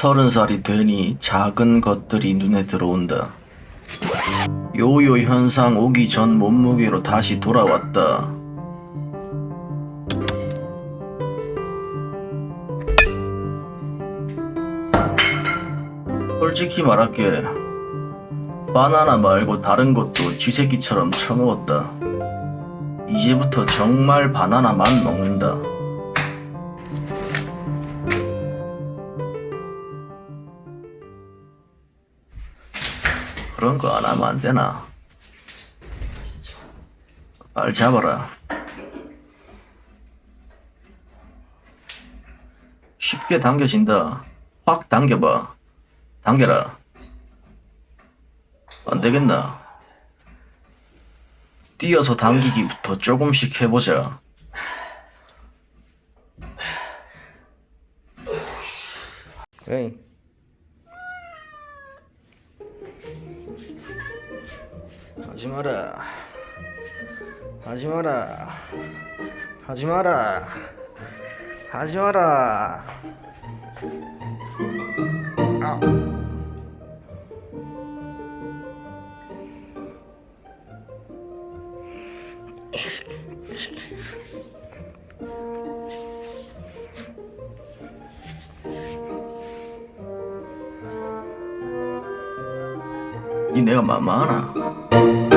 서른 살이 되니 작은 것들이 눈에 들어온다. 요요 현상 오기 전 몸무게로 다시 돌아왔다. 솔직히 말할게. 바나나 말고 다른 것도 쥐새끼처럼 처먹었다. 이제부터 정말 바나나만 먹는다. 그런 거 안 하면 안 되나? 발 잡아라. 쉽게 당겨진다. 확 당겨봐. 당겨라. 안 되겠나? 뛰어서 당기기부터 조금씩 해보자. 에이. 하지 마라. 하지 마라. 하지 마라. 하지 마라. 아. 이 내가 만만하나?